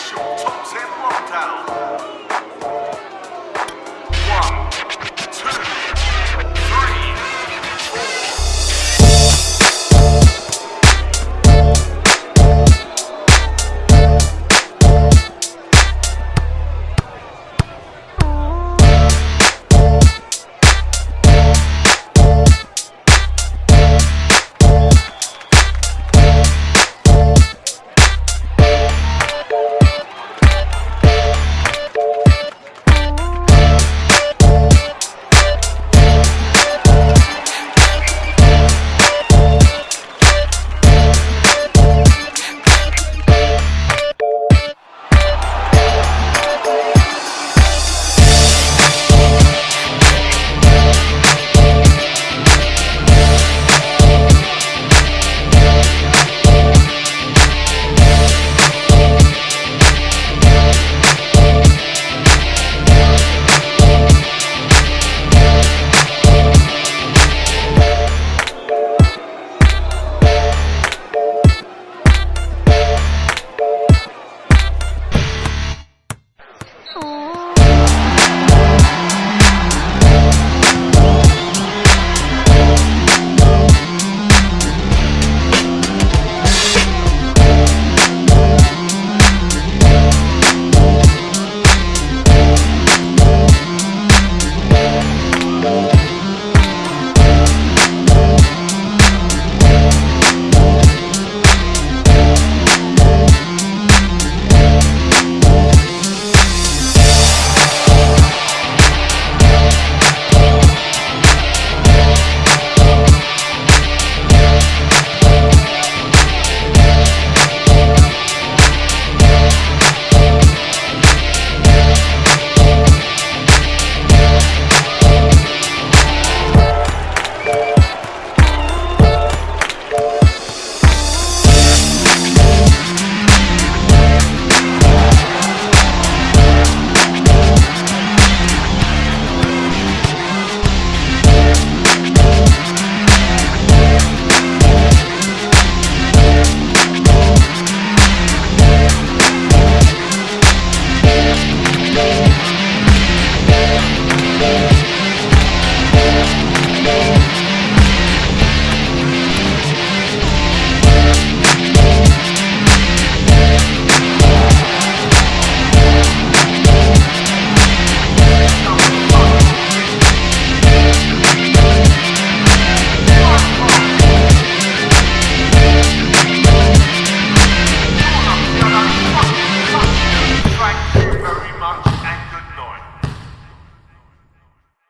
special and San Town.